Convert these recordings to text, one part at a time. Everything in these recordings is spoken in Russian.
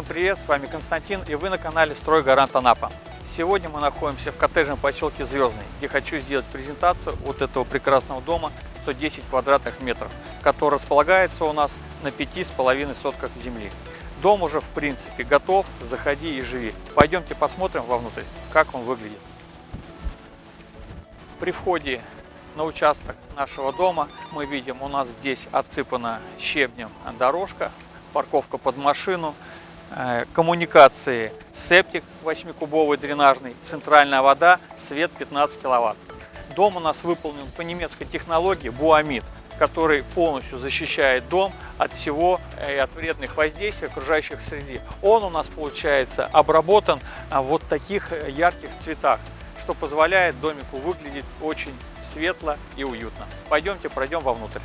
Всем привет, с вами Константин и вы на канале Стройгарант Анапа. Сегодня мы находимся в коттеджном поселке Звездный, где хочу сделать презентацию вот этого прекрасного дома 110 квадратных метров, который располагается у нас на пяти с половиной сотках земли. Дом уже в принципе готов, заходи и живи. Пойдемте посмотрим вовнутрь, как он выглядит. При входе на участок нашего дома мы видим, у нас здесь отсыпана щебнем дорожка, парковка под машину, коммуникации септик 8-кубовый дренажный, центральная вода, свет 15 киловатт. Дом у нас выполнен по немецкой технологии Буамид, который полностью защищает дом от всего и от вредных воздействий окружающих среды. Он у нас получается обработан в вот таких ярких цветах, что позволяет домику выглядеть очень светло и уютно. Пойдемте пройдем вовнутрь.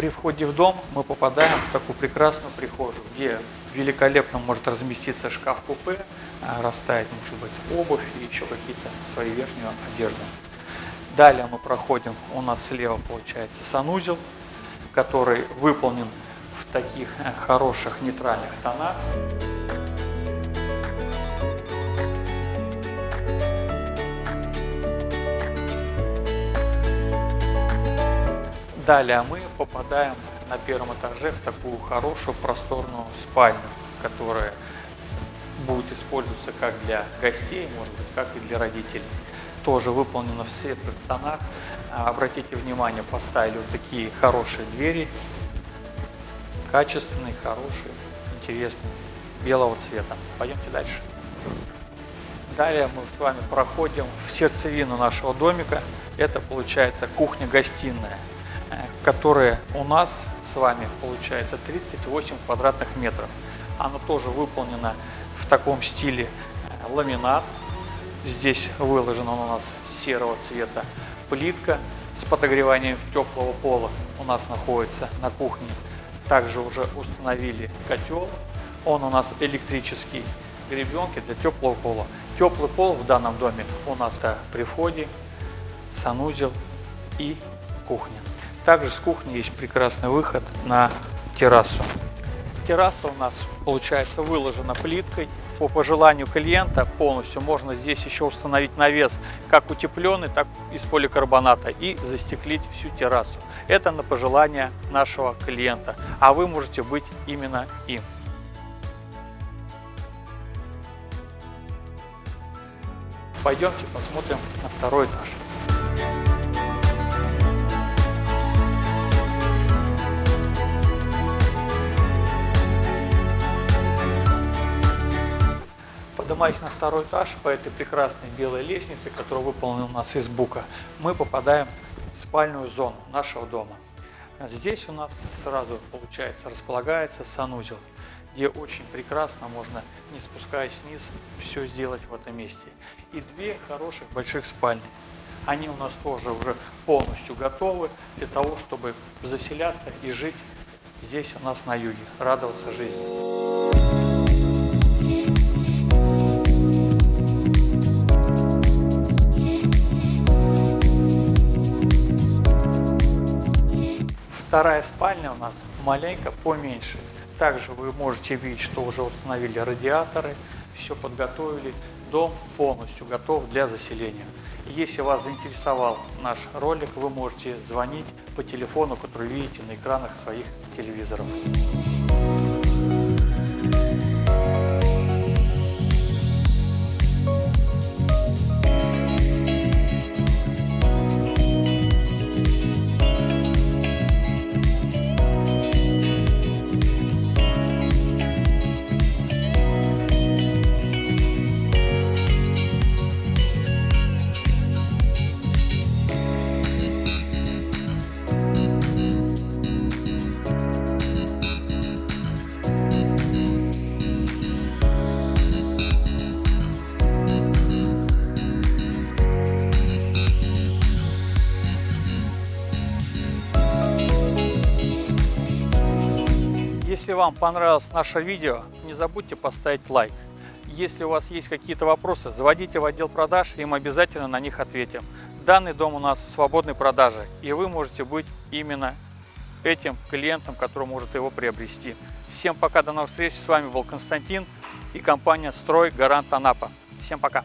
При входе в дом мы попадаем в такую прекрасную прихожую, где великолепно может разместиться шкаф-купе, а, расставить, может быть, обувь и еще какие-то свои верхнюю одежду. Далее мы проходим, у нас слева получается санузел, который выполнен в таких э, хороших нейтральных тонах. Далее мы попадаем на первом этаже в такую хорошую просторную спальню, которая будет использоваться как для гостей, может быть, как и для родителей. Тоже выполнено в светлых тонах. А, обратите внимание, поставили вот такие хорошие двери, качественные, хорошие, интересные, белого цвета. Пойдемте дальше. Далее мы с вами проходим в сердцевину нашего домика. Это получается кухня-гостиная которая у нас с вами получается 38 квадратных метров. Она тоже выполнена в таком стиле э, ламинат. Здесь выложена у нас серого цвета плитка с подогреванием теплого пола у нас находится на кухне. Также уже установили котел. Он у нас электрический, гребенки для теплого пола. Теплый пол в данном доме у нас да, при входе, санузел и кухня. Также с кухни есть прекрасный выход на террасу. Терраса у нас получается выложена плиткой. По пожеланию клиента полностью можно здесь еще установить навес как утепленный, так и из поликарбоната и застеклить всю террасу. Это на пожелание нашего клиента, а вы можете быть именно им. Пойдемте посмотрим на второй этаж. Поднимаясь на второй этаж по этой прекрасной белой лестнице, которая выполнена у нас из бука, мы попадаем в спальную зону нашего дома. Здесь у нас сразу, получается, располагается санузел, где очень прекрасно можно, не спускаясь вниз, все сделать в этом месте. И две хороших больших спальни. Они у нас тоже уже полностью готовы для того, чтобы заселяться и жить здесь у нас на юге, радоваться жизни. Вторая спальня у нас маленько поменьше. Также вы можете видеть, что уже установили радиаторы, все подготовили. Дом полностью готов для заселения. Если вас заинтересовал наш ролик, вы можете звонить по телефону, который видите на экранах своих телевизоров. Если вам понравилось наше видео, не забудьте поставить лайк. Если у вас есть какие-то вопросы, заводите в отдел продаж, и мы обязательно на них ответим. Данный дом у нас в свободной продаже, и вы можете быть именно этим клиентом, который может его приобрести. Всем пока, до новых встреч. С вами был Константин и компания «Строй Гарант Анапа». Всем пока.